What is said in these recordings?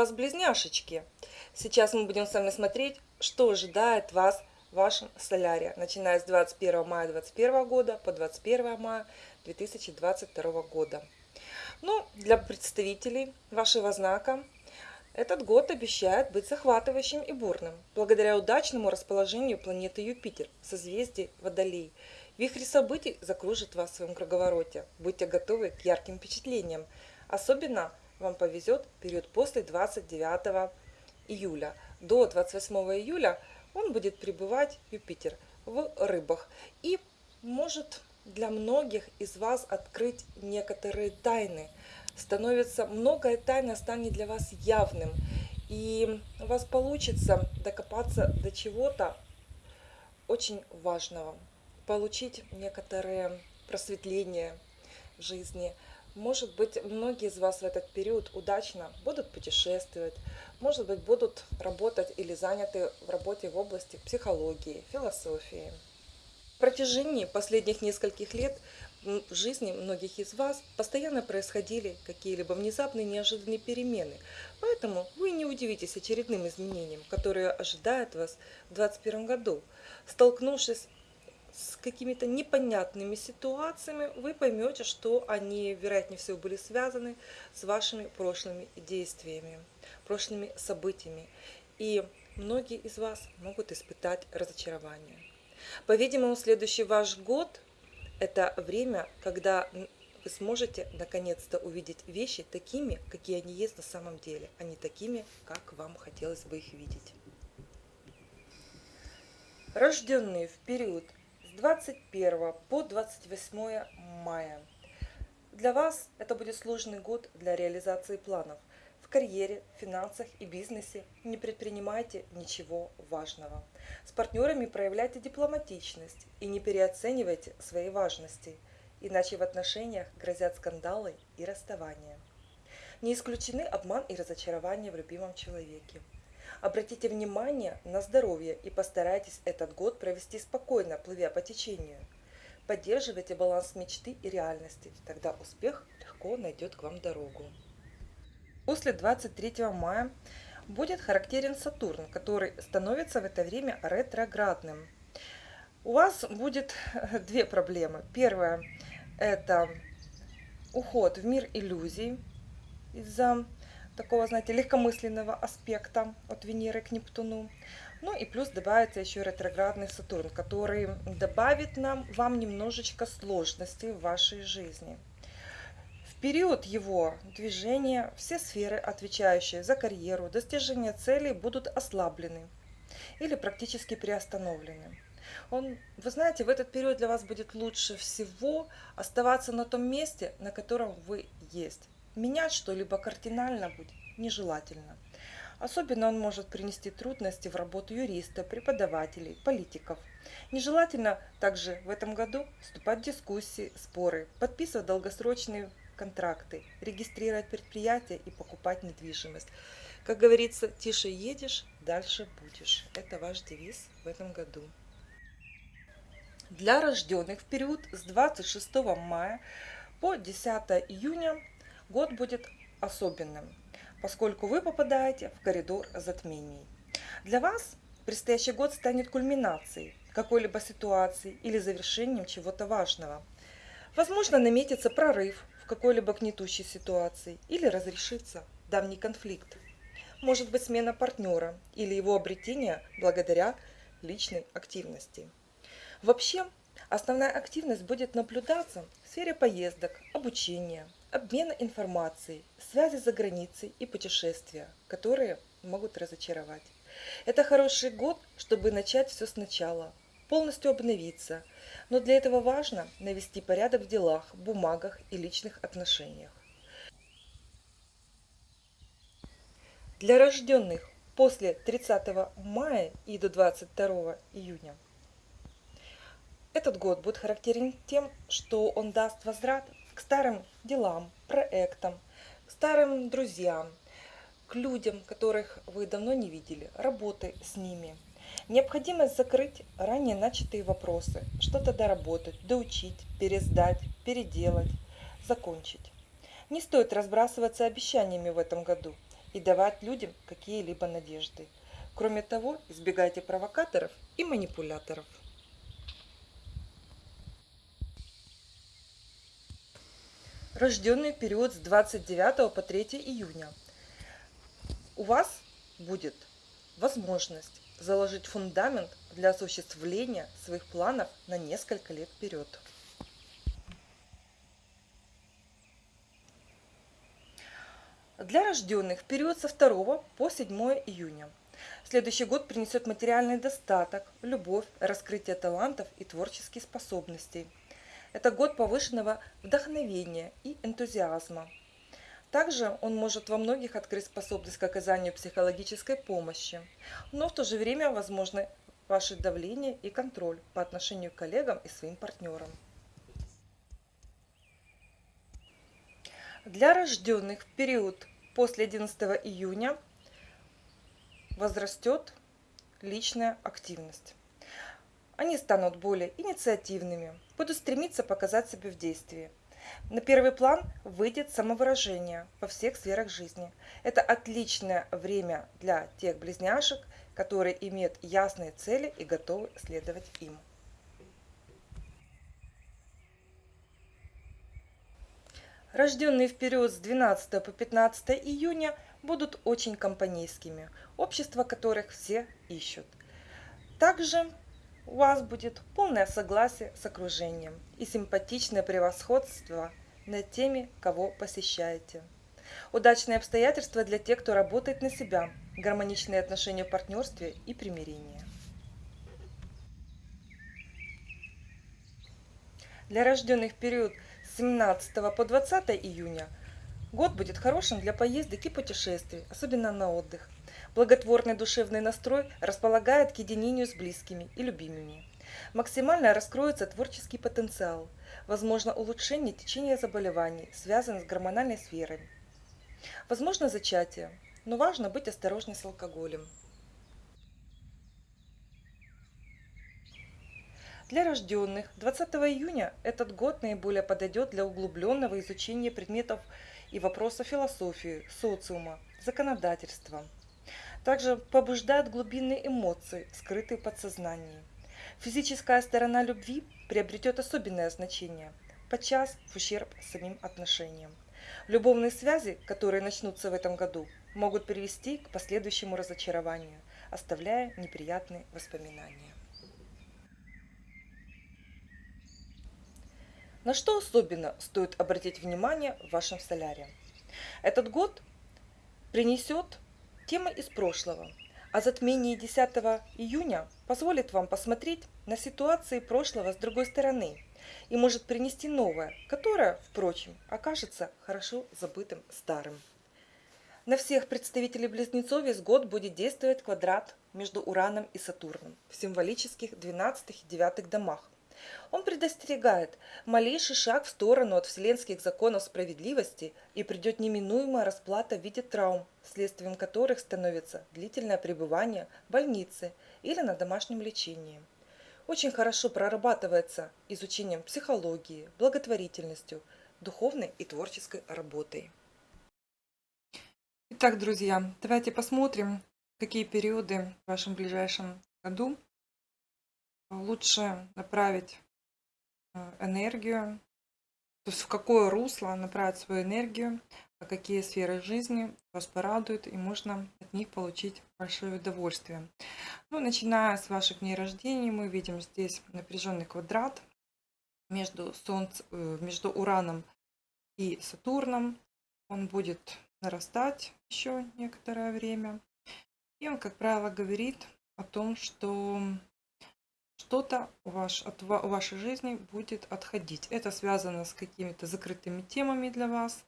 вас близняшечки. Сейчас мы будем с вами смотреть, что ожидает вас в вашем соляре, начиная с 21 мая 2021 года по 21 мая 2022 года. Ну, для представителей вашего знака этот год обещает быть захватывающим и бурным, благодаря удачному расположению планеты Юпитер в созвездии Водолей. Вихрь событий закружит вас в своем круговороте. Будьте готовы к ярким впечатлениям. Особенно вам повезет период после 29 июля. До 28 июля он будет пребывать, Юпитер, в рыбах. И может для многих из вас открыть некоторые тайны. Становится, многое тайна станет для вас явным. И у вас получится докопаться до чего-то очень важного. Получить некоторые просветления в жизни – может быть, многие из вас в этот период удачно будут путешествовать, может быть, будут работать или заняты в работе в области психологии, философии. В протяжении последних нескольких лет в жизни многих из вас постоянно происходили какие-либо внезапные неожиданные перемены. Поэтому вы не удивитесь очередным изменениям, которые ожидают вас в 2021 году. Столкнувшись с какими-то непонятными ситуациями, вы поймете, что они, вероятнее всего, были связаны с вашими прошлыми действиями, прошлыми событиями. И многие из вас могут испытать разочарование. По-видимому, следующий ваш год – это время, когда вы сможете наконец-то увидеть вещи такими, какие они есть на самом деле, а не такими, как вам хотелось бы их видеть. Рожденные в период с 21 по 28 мая. Для вас это будет сложный год для реализации планов. В карьере, финансах и бизнесе не предпринимайте ничего важного. С партнерами проявляйте дипломатичность и не переоценивайте своей важности, иначе в отношениях грозят скандалы и расставания. Не исключены обман и разочарование в любимом человеке. Обратите внимание на здоровье и постарайтесь этот год провести спокойно, плывя по течению. Поддерживайте баланс мечты и реальности, тогда успех легко найдет к вам дорогу. После 23 мая будет характерен Сатурн, который становится в это время ретроградным. У вас будет две проблемы. Первая – это уход в мир иллюзий из-за такого, знаете, легкомысленного аспекта от Венеры к Нептуну. Ну и плюс добавится еще ретроградный Сатурн, который добавит нам, вам немножечко сложностей в вашей жизни. В период его движения все сферы, отвечающие за карьеру, достижение целей, будут ослаблены или практически приостановлены. Он, вы знаете, в этот период для вас будет лучше всего оставаться на том месте, на котором вы есть. Менять что-либо кардинально будет нежелательно. Особенно он может принести трудности в работу юриста, преподавателей, политиков. Нежелательно также в этом году вступать в дискуссии, споры, подписывать долгосрочные контракты, регистрировать предприятия и покупать недвижимость. Как говорится, тише едешь, дальше будешь. Это ваш девиз в этом году. Для рожденных в период с 26 мая по 10 июня Год будет особенным, поскольку вы попадаете в коридор затмений. Для вас предстоящий год станет кульминацией какой-либо ситуации или завершением чего-то важного. Возможно, наметится прорыв в какой-либо гнетущей ситуации или разрешится давний конфликт. Может быть смена партнера или его обретение благодаря личной активности. Вообще, основная активность будет наблюдаться в сфере поездок, обучения, обмена информацией, связи за границей и путешествия, которые могут разочаровать. Это хороший год, чтобы начать все сначала, полностью обновиться, но для этого важно навести порядок в делах, бумагах и личных отношениях. Для рожденных после 30 мая и до 22 июня этот год будет характерен тем, что он даст возврат к старым делам, проектам, к старым друзьям, к людям, которых вы давно не видели, работы с ними. Необходимость закрыть ранее начатые вопросы, что-то доработать, доучить, пересдать, переделать, закончить. Не стоит разбрасываться обещаниями в этом году. и давать людям какие-либо надежды. Кроме того, избегайте провокаторов и манипуляторов. Рожденный период с 29 по 3 июня. У вас будет возможность заложить фундамент для осуществления своих планов на несколько лет вперед. Для рожденных период со 2 по 7 июня. Следующий год принесет материальный достаток, любовь, раскрытие талантов и творческих способностей. Это год повышенного вдохновения и энтузиазма. Также он может во многих открыть способность к оказанию психологической помощи, но в то же время возможны ваше давление и контроль по отношению к коллегам и своим партнерам. Для рожденных в период после 11 июня возрастет личная активность. Они станут более инициативными, будут стремиться показать себя в действии. На первый план выйдет самовыражение во всех сферах жизни. Это отличное время для тех близняшек, которые имеют ясные цели и готовы следовать им. Рожденные в период с 12 по 15 июня будут очень компанейскими, общество которых все ищут. Также у вас будет полное согласие с окружением и симпатичное превосходство над теми, кого посещаете. Удачные обстоятельства для тех, кто работает на себя, гармоничные отношения в партнерстве и примирение. Для рожденных период с 17 по 20 июня год будет хорошим для поездок и путешествий, особенно на отдых. Благотворный душевный настрой располагает к единению с близкими и любимыми. Максимально раскроется творческий потенциал. Возможно улучшение течения заболеваний, связанных с гормональной сферой. Возможно зачатие, но важно быть осторожней с алкоголем. Для рожденных 20 июня этот год наиболее подойдет для углубленного изучения предметов и вопросов философии, социума, законодательства. Также побуждает глубинные эмоции, скрытые в подсознании. Физическая сторона любви приобретет особенное значение, подчас в ущерб самим отношениям. Любовные связи, которые начнутся в этом году, могут привести к последующему разочарованию, оставляя неприятные воспоминания. На что особенно стоит обратить внимание в вашем соляре? Этот год принесет темы из прошлого, а затмение 10 июня позволит вам посмотреть на ситуации прошлого с другой стороны и может принести новое, которое, впрочем, окажется хорошо забытым старым. На всех представителей близнецов весь год будет действовать квадрат между Ураном и Сатурном в символических 12 и 9 домах, он предостерегает малейший шаг в сторону от вселенских законов справедливости и придет неминуемая расплата в виде травм, следствием которых становится длительное пребывание в больнице или на домашнем лечении. Очень хорошо прорабатывается изучением психологии, благотворительностью, духовной и творческой работой. Итак, друзья, давайте посмотрим, какие периоды в вашем ближайшем году лучше направить э, энергию, то есть в какое русло направить свою энергию, а какие сферы жизни вас порадуют, и можно от них получить большое удовольствие. Ну, начиная с ваших дней рождения, мы видим здесь напряженный квадрат между, Солнцем, э, между Ураном и Сатурном. Он будет нарастать еще некоторое время. И он, как правило, говорит о том, что что-то ваш, от, у вашей жизни будет отходить. Это связано с какими-то закрытыми темами для вас.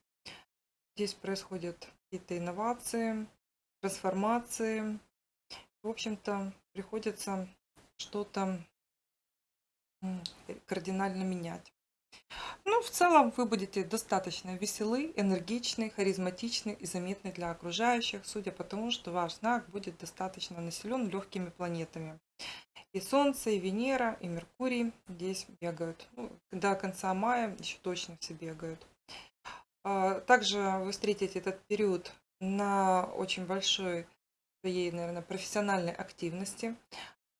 Здесь происходят какие-то инновации, трансформации. В общем-то, приходится что-то кардинально менять. Ну, в целом, вы будете достаточно веселы, энергичны, харизматичны и заметны для окружающих, судя по тому, что ваш знак будет достаточно населен легкими планетами. И Солнце, и Венера, и Меркурий здесь бегают. Ну, до конца мая еще точно все бегают. А, также вы встретите этот период на очень большой своей, наверное, профессиональной активности.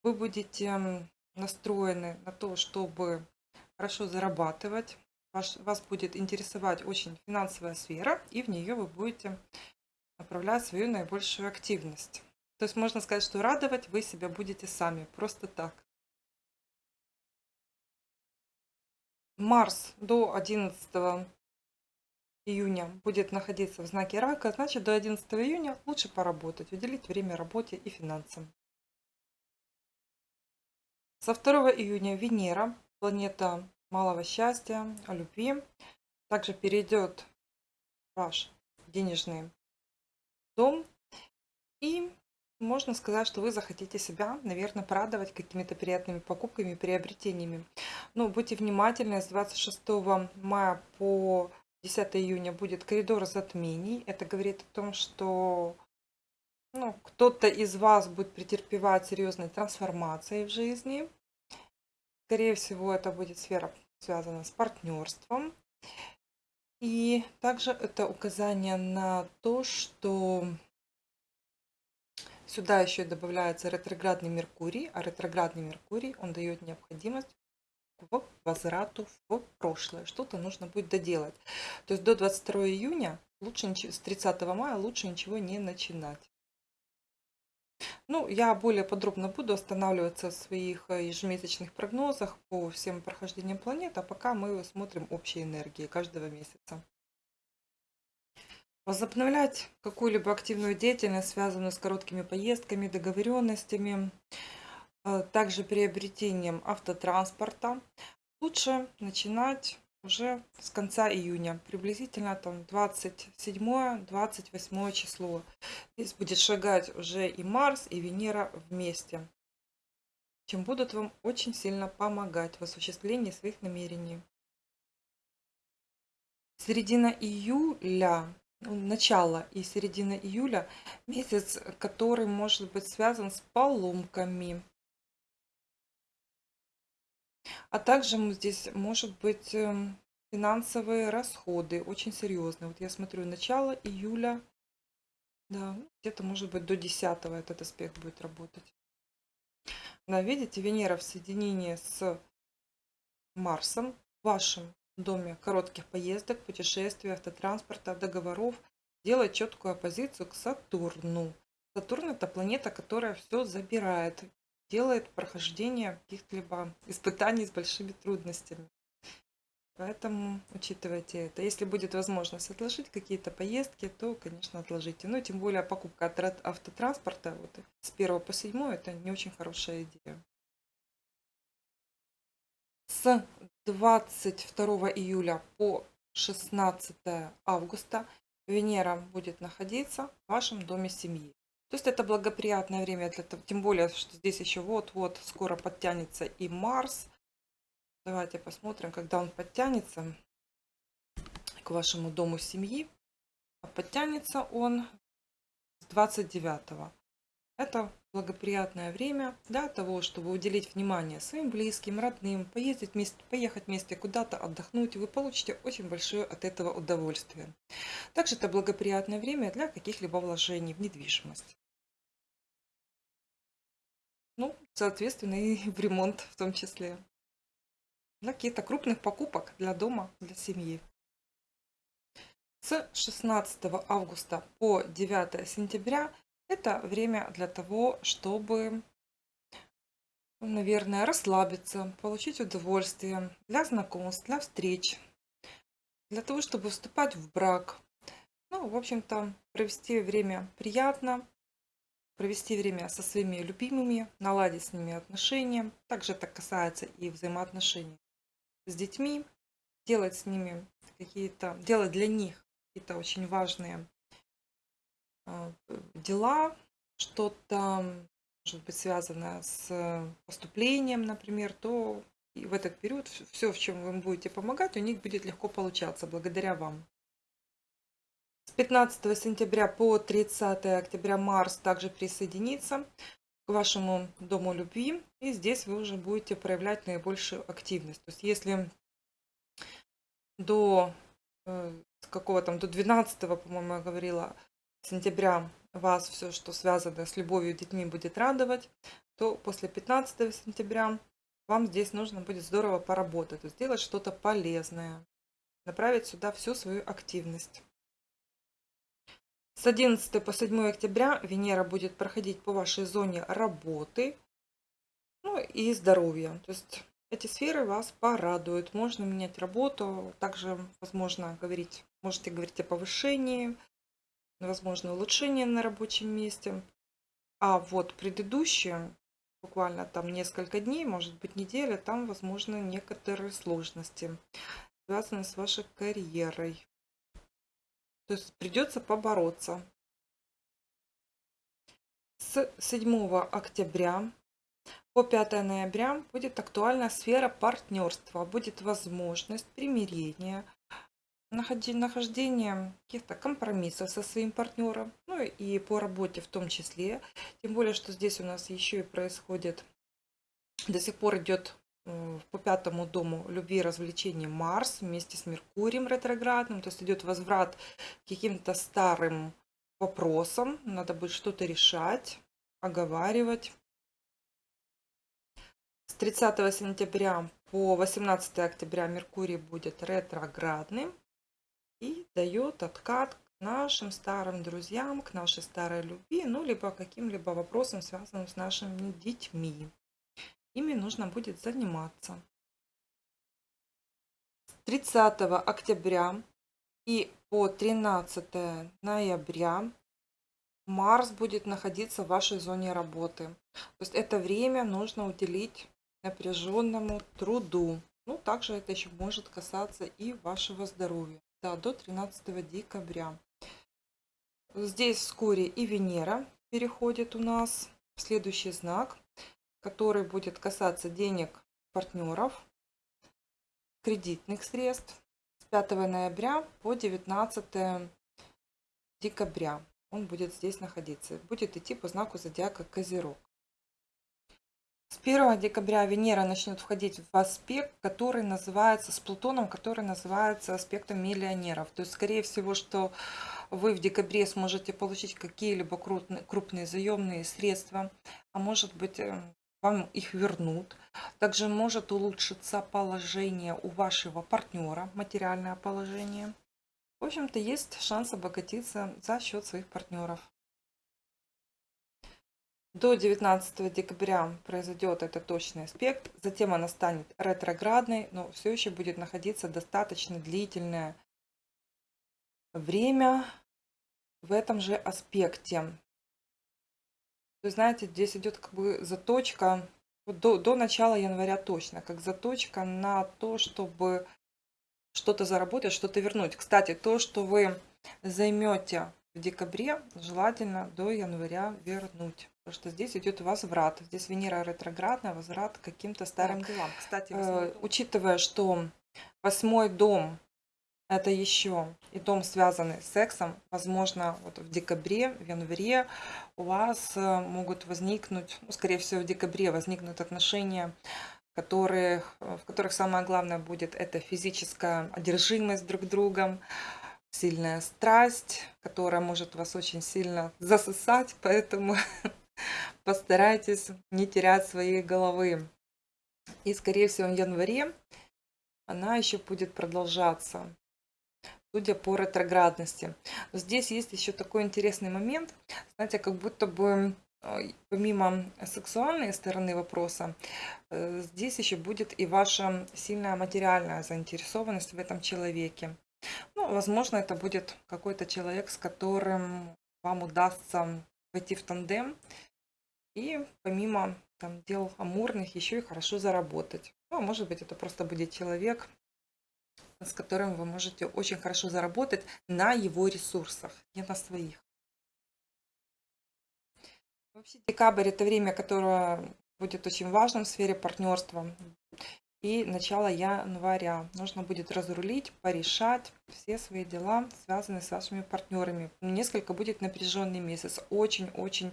Вы будете настроены на то, чтобы хорошо зарабатывать. Ваш, вас будет интересовать очень финансовая сфера, и в нее вы будете направлять свою наибольшую активность. То есть можно сказать, что радовать вы себя будете сами, просто так. Марс до 11 июня будет находиться в знаке рака, значит до 11 июня лучше поработать, уделить время работе и финансам. Со 2 июня Венера, планета малого счастья, любви, также перейдет ваш денежный дом. И можно сказать, что вы захотите себя, наверное, порадовать какими-то приятными покупками, приобретениями. Но будьте внимательны, с 26 мая по 10 июня будет коридор затмений. Это говорит о том, что ну, кто-то из вас будет претерпевать серьезные трансформации в жизни. Скорее всего, это будет сфера связана с партнерством. И также это указание на то, что сюда еще добавляется ретроградный Меркурий, а ретроградный Меркурий, он дает необходимость к возврату в прошлое. Что-то нужно будет доделать. То есть до 22 июня, лучше с 30 мая лучше ничего не начинать. Ну, я более подробно буду останавливаться в своих э, ежемесячных прогнозах по всем прохождениям планет, а пока мы смотрим общие энергии каждого месяца. Возобновлять какую-либо активную деятельность, связанную с короткими поездками, договоренностями, э, также приобретением автотранспорта, лучше начинать уже с конца июня, приблизительно там 27-28 число. Здесь будет шагать уже и Марс, и Венера вместе, чем будут вам очень сильно помогать в осуществлении своих намерений. Середина июля, ну, начало и середина июля, месяц, который может быть связан с поломками, а также здесь может быть эм, финансовые расходы, очень серьезные. Вот я смотрю, начало июля, да, где-то может быть до 10 этот аспект будет работать. Да, видите, Венера в соединении с Марсом в вашем доме коротких поездок, путешествий, автотранспорта, договоров делает четкую оппозицию к Сатурну. Сатурн это планета, которая все забирает, делает прохождение каких-либо испытаний с большими трудностями. Поэтому учитывайте это. Если будет возможность отложить какие-то поездки, то, конечно, отложите. Ну, тем более покупка автотранспорта вот, с 1 по 7 это не очень хорошая идея. С 22 июля по 16 августа Венера будет находиться в вашем доме семьи. То есть это благоприятное время для того, тем более, что здесь еще вот-вот скоро подтянется и Марс. Давайте посмотрим, когда он подтянется к вашему дому семьи. Подтянется он с 29 -го. Это благоприятное время для того, чтобы уделить внимание своим близким, родным, поездить вместе, поехать вместе куда-то отдохнуть. Вы получите очень большое от этого удовольствие. Также это благоприятное время для каких-либо вложений в недвижимость. Ну, соответственно, и в ремонт в том числе. Для каких-то крупных покупок для дома, для семьи. С 16 августа по 9 сентября это время для того, чтобы, наверное, расслабиться, получить удовольствие для знакомств, для встреч, для того, чтобы вступать в брак. Ну, в общем-то, провести время приятно, провести время со своими любимыми, наладить с ними отношения. Также это касается и взаимоотношений с детьми, делать с ними какие-то, делать для них какие-то очень важные дела, что-то, может быть, связанное с поступлением, например, то и в этот период все, в чем вы будете помогать, у них будет легко получаться благодаря вам. С 15 сентября по 30 октября Марс также присоединится к вашему дому любви. И здесь вы уже будете проявлять наибольшую активность. То есть если до э, какого там, до 12, по-моему, я говорила, сентября вас все, что связано с любовью, детьми, будет радовать, то после 15 сентября вам здесь нужно будет здорово поработать, сделать что-то полезное, направить сюда всю свою активность. С 11 по 7 октября Венера будет проходить по вашей зоне работы ну, и здоровья. То есть эти сферы вас порадуют. Можно менять работу, также возможно говорить, можете говорить о повышении, возможно улучшение на рабочем месте. А вот предыдущие, буквально там несколько дней, может быть неделя, там возможно некоторые сложности, связанные с вашей карьерой. То есть придется побороться. С 7 октября по 5 ноября будет актуальна сфера партнерства, будет возможность примирения, нахождения каких-то компромиссов со своим партнером, ну и по работе в том числе. Тем более, что здесь у нас еще и происходит, до сих пор идет э, по пятому дому любви и развлечений Марс вместе с Меркурием ретроградным, то есть идет возврат к каким-то старым вопросам, надо будет что-то решать, оговаривать. С 30 сентября по 18 октября Меркурий будет ретроградным и дает откат к нашим старым друзьям, к нашей старой любви, ну, либо каким-либо вопросам, связанным с нашими детьми. Ими нужно будет заниматься. С 30 октября и по 13 ноября Марс будет находиться в вашей зоне работы. То есть это время нужно уделить напряженному труду. Ну, также это еще может касаться и вашего здоровья. Да, до 13 декабря. Здесь вскоре и Венера переходит у нас в следующий знак, который будет касаться денег партнеров, кредитных средств с 5 ноября по 19 декабря. Он будет здесь находиться. Будет идти по знаку зодиака Козерог. С 1 декабря Венера начнет входить в аспект, который называется, с Плутоном, который называется аспектом миллионеров. То есть, скорее всего, что вы в декабре сможете получить какие-либо крупные, крупные заемные средства, а может быть, э, вам их вернут. Также может улучшиться положение у вашего партнера, материальное положение. В общем-то, есть шанс обогатиться за счет своих партнеров. До 19 декабря произойдет этот точный аспект, затем она станет ретроградной, но все еще будет находиться достаточно длительное время в этом же аспекте. Вы знаете, здесь идет как бы заточка до, до начала января точно, как заточка на то, чтобы что-то заработать, что-то вернуть. Кстати, то, что вы займете в декабре, желательно до января вернуть. Потому что здесь идет возврат. Здесь Венера ретроградная, возврат к каким-то старым так, делам. Кстати, э, учитывая, что восьмой дом это еще и дом, связанный с сексом, возможно, вот в декабре, в январе у вас э, могут возникнуть, ну, скорее всего, в декабре возникнут отношения, которые, в которых самое главное будет это физическая одержимость друг другом, сильная страсть, которая может вас очень сильно засосать, поэтому постарайтесь не терять своей головы. И, скорее всего, в январе она еще будет продолжаться, судя по ретроградности. Но здесь есть еще такой интересный момент. Знаете, как будто бы э, помимо сексуальной стороны вопроса, э, здесь еще будет и ваша сильная материальная заинтересованность в этом человеке. Ну, возможно, это будет какой-то человек, с которым вам удастся войти в тандем, и помимо там, дел амурных еще и хорошо заработать. Ну, а может быть, это просто будет человек, с которым вы можете очень хорошо заработать на его ресурсах, не на своих. Вообще декабрь это время, которое будет очень важным в сфере партнерства и начало января. Нужно будет разрулить, порешать все свои дела, связанные с вашими партнерами. Несколько будет напряженный месяц. Очень-очень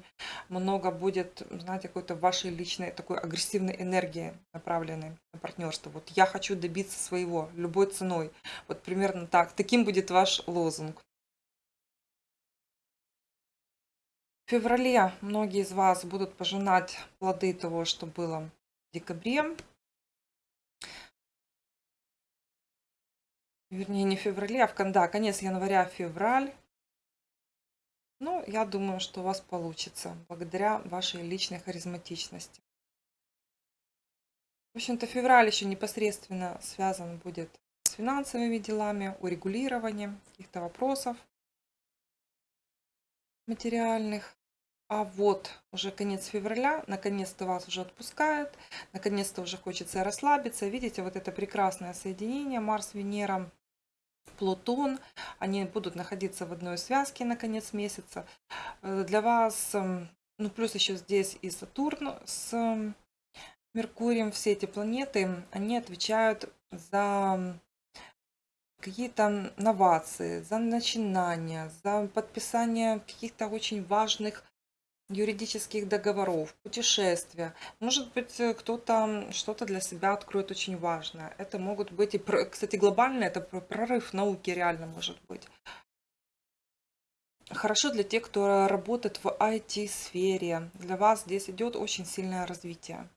много будет, знаете, какой-то вашей личной такой агрессивной энергии, направленной на партнерство. Вот я хочу добиться своего любой ценой. Вот примерно так. Таким будет ваш лозунг. В феврале многие из вас будут пожинать плоды того, что было в декабре. Вернее, не в феврале, а в да, конец января, февраль. Ну, я думаю, что у вас получится, благодаря вашей личной харизматичности. В общем-то, февраль еще непосредственно связан будет с финансовыми делами, урегулированием каких-то вопросов материальных. А вот уже конец февраля, наконец-то вас уже отпускают, наконец-то уже хочется расслабиться. Видите, вот это прекрасное соединение Марс-Венера, Плутон, они будут находиться в одной связке на конец месяца. Э, для вас, эм, ну плюс еще здесь и Сатурн с Меркурием, все эти планеты, они отвечают за какие-то новации, за начинания, за подписание каких-то очень важных юридических договоров, путешествия. Может быть, э, кто-то что-то для себя откроет очень важное. Это могут быть и, кстати, глобально это прорыв науки реально может быть. Хорошо для тех, кто работает в IT-сфере. Для вас здесь идет очень сильное развитие.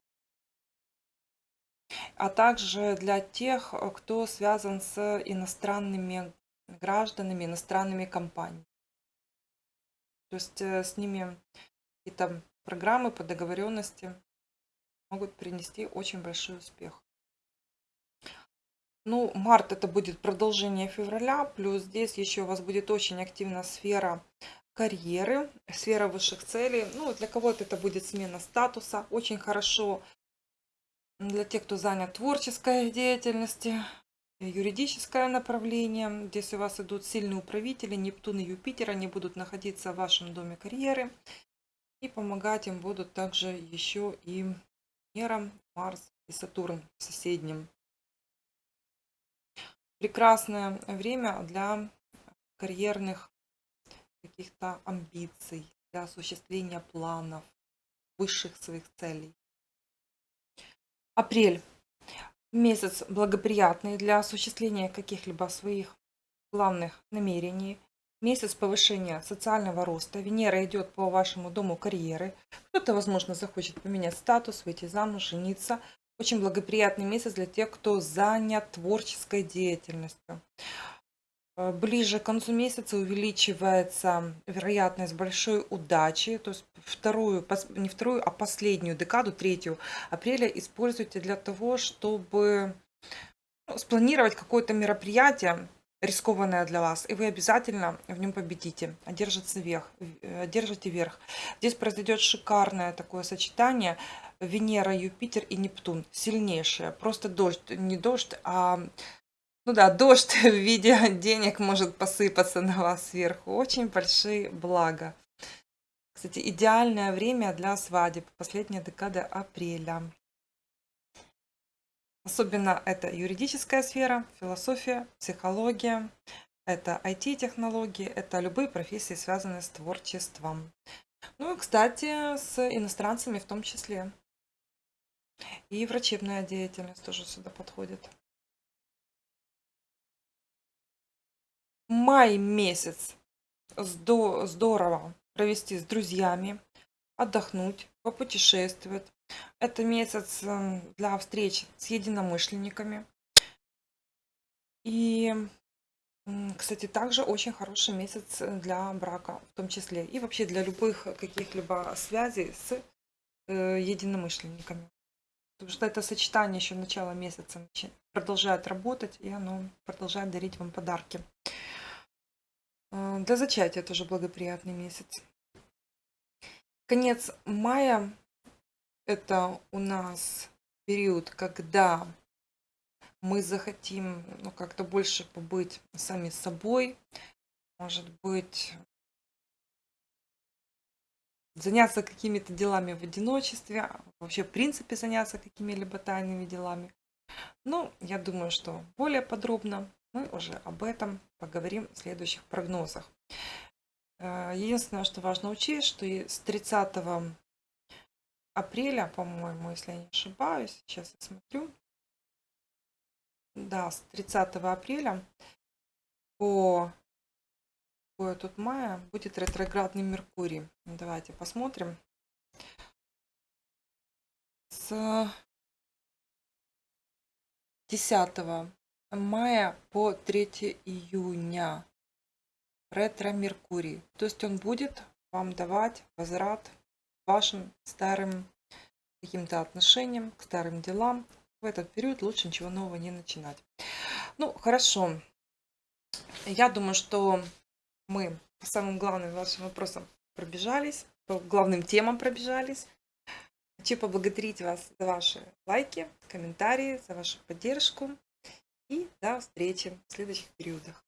А также для тех, кто связан с иностранными гражданами, иностранными компаниями. То есть э, с ними какие-то программы по договоренности могут принести очень большой успех. Ну, март это будет продолжение февраля, плюс здесь еще у вас будет очень активная сфера карьеры, сфера высших целей. Ну, для кого-то это будет смена статуса. Очень хорошо для тех, кто занят творческой деятельностью, юридическое направление. Здесь у вас идут сильные управители, Нептун и Юпитер, они будут находиться в вашем доме карьеры. И помогать им будут также еще и Венера, Марс и Сатурн в соседнем. Прекрасное время для карьерных каких-то амбиций, для осуществления планов, высших своих целей. Апрель. Месяц благоприятный для осуществления каких-либо своих главных намерений, месяц повышения социального роста. Венера идет по вашему дому карьеры. Кто-то, возможно, захочет поменять статус, выйти замуж, жениться. Очень благоприятный месяц для тех, кто занят творческой деятельностью. Э, ближе к концу месяца увеличивается вероятность большой удачи. То есть вторую, не вторую, а последнюю декаду, третью апреля используйте для того, чтобы ну, спланировать какое-то мероприятие, рискованное для вас, и вы обязательно в нем победите, одержите верх. Одержите верх. Здесь произойдет шикарное такое сочетание Венера, Юпитер и Нептун. Сильнейшее. Просто дождь, не дождь, а ну да, дождь в виде денег может посыпаться на вас сверху. Очень большие блага. Кстати, идеальное время для свадеб. Последняя декада апреля. Особенно это юридическая сфера, философия, психология, это IT-технологии, это любые профессии, связанные с творчеством. Ну и, кстати, с иностранцами в том числе. И врачебная деятельность тоже сюда подходит. Май месяц здорово провести с друзьями, отдохнуть, попутешествовать, это месяц эм, для встреч с единомышленниками. И, кстати, также очень хороший месяц для брака в том числе. И вообще для любых каких-либо связей с э, единомышленниками. Потому что это сочетание еще начала месяца продолжает работать, и оно продолжает дарить вам подарки. Э, для зачатия тоже благоприятный месяц. Конец мая это у нас период, когда мы захотим ну, как-то больше побыть сами собой, может быть, заняться какими-то делами в одиночестве, вообще в принципе заняться какими-либо тайными делами. Но я думаю, что более подробно мы уже об этом поговорим в следующих прогнозах. Э, единственное, что важно учесть, что с 30 апреля, по-моему, если я не ошибаюсь. Сейчас я смотрю. Да, с 30 апреля по, такое тут мая? Будет ретроградный Меркурий. Давайте посмотрим. С 10 мая по 3 июня ретро-меркурий. То есть он будет вам давать возврат вашим старым каким-то отношениям, к старым делам. В этот период лучше ничего нового не начинать. Ну, хорошо. Я думаю, что мы по самым главным вашим вопросам пробежались, по главным темам пробежались. Хочу поблагодарить вас за ваши лайки, комментарии, за вашу поддержку. И до встречи в следующих периодах.